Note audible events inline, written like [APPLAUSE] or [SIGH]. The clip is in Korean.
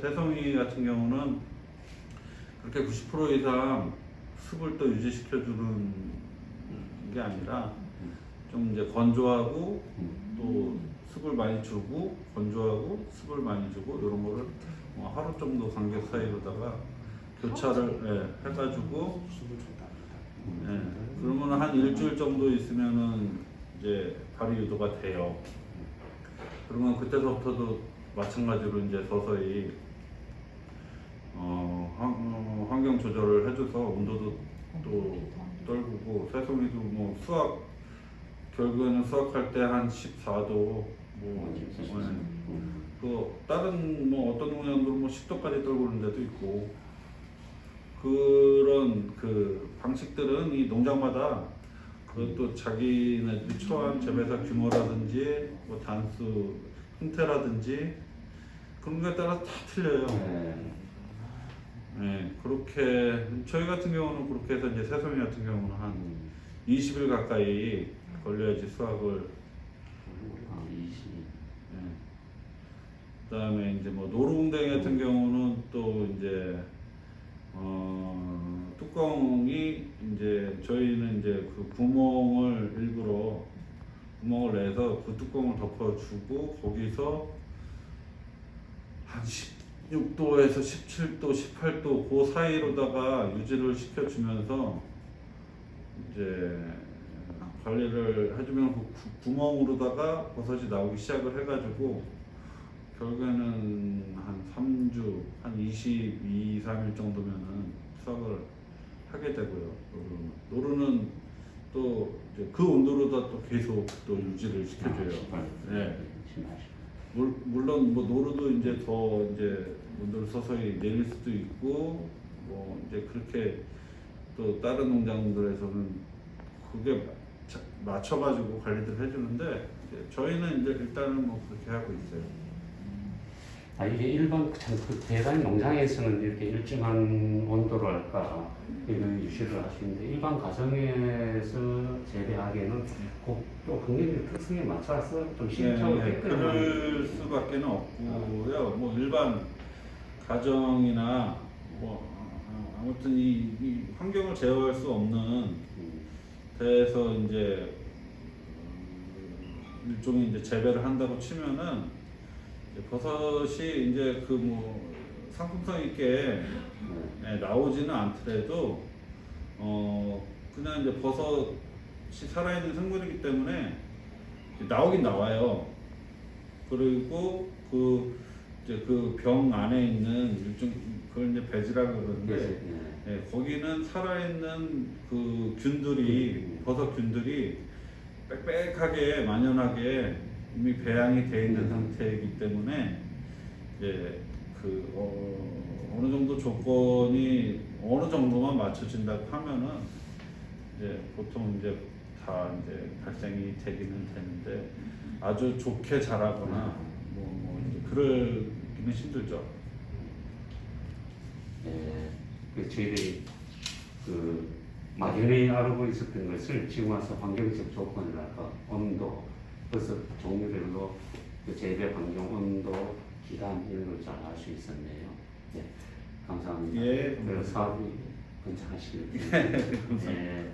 새송이 같은 경우는 그렇게 90% 이상 습을 또 유지시켜주는 게 아니라 좀 이제 건조하고 또 습을 많이 주고 건조하고 습을 많이 주고 이런 거를 뭐 하루 정도 간격 사이로다가 교차를 예, 해가지고 예, 그러면 한 일주일 정도 있으면은 이제 발이 유도가 돼요. 그러면 그때서부터도 마찬가지로 이제 서서히 어, 환, 어, 환경 조절을 해줘서 온도도 또 떨구고 새송이도 뭐 수확 결국에는 수확할 때 한 14도 뭐 예. 그 다른 뭐 어떤 농장들은 뭐 10도까지 떨구는 데도 있고 그런 그 방식들은 이 농장마다 그것도 자기네들이 처한 재배사 규모라든지 뭐 단수 형태라든지 그런 거에 따라 다 틀려요. 네. 네, 그렇게 저희 같은 경우는 그렇게 해서 이제 새송이 같은 경우는 한 20일 가까이 걸려야지 수확을 아, 20. 예. 그다음에 이제 뭐 노루궁뎅이 같은 경우는 또 이제 어 뚜껑이 이제 저희는 이제 그 구멍을 일부러 구멍을 내서 그 뚜껑을 덮어주고 거기서 한 16도에서 17도, 18도 그 사이로다가 유지를 시켜주면서 이제 관리를 해주면 그 구- 구멍으로다가 버섯이 나오기 시작을 해가지고 결국에는 한 3주, 한 22, 3일 정도면은 수확을 하게 되고요. 노루는 또 그 온도로다 또 계속 또 유지를 시켜줘요. 네. 물, 물론 뭐 노루도 이제 더 이제 온도를 서서히 내릴 수도 있고 뭐 이제 그렇게 또 다른 농장들에서는 그게 자- 맞춰가지고 관리를 해주는데 저희는 이제 일단은 뭐 그렇게 하고 있어요. 아 이게 일반 참 그 대단 농장에서는 이렇게 일정한 온도를 할까 이런 유지를 하시는데 일반 가정에서 재배하기에는 그, 또 굉장히 특성에 맞춰서 좀 신청을 네, 했거든요. 그럴 수밖에 없고요. 뭐 일반 가정이나 뭐 어, 아무튼 이, 이 환경을 제어할 수 없는 데에서 이제 음, 일종의 이제 재배를 한다고 치면은 버섯이 이제 그 뭐 상품성 있게 예, 나오지는 않더라도 어 그냥 이제 버섯이 살아있는 생물이기 때문에 나오긴 나와요. 그리고 그 이제 그 병 안에 있는 일종 그걸 이제 배지라고 그러는데 네. 예, 거기는 살아있는 그 균들이 버섯 균들이 빽빽하게 만연하게 이미 배양이 돼 있는 상태이기 때문에 이제 그 어, 어느 정도 조건이 어느 정도만 맞춰진다고 하면은 이제 보통 이제 다 이제 발생이 되기는 되는데 아주 좋게 자라거나 뭐, 뭐 이제 그러기는 힘들죠. 예, 그 저희들이 그 막연히 알고 있었던 것을 지금 와서 환경적 조건이랄까 온도, 버섯 종류별로 그 재배 환경 온도, 기간 이런 걸 잘 알 수 있었네요. 네, 감사합니다. 예, 그 사업이 번창하시길. [LAUGHS] 감사합니다. 예.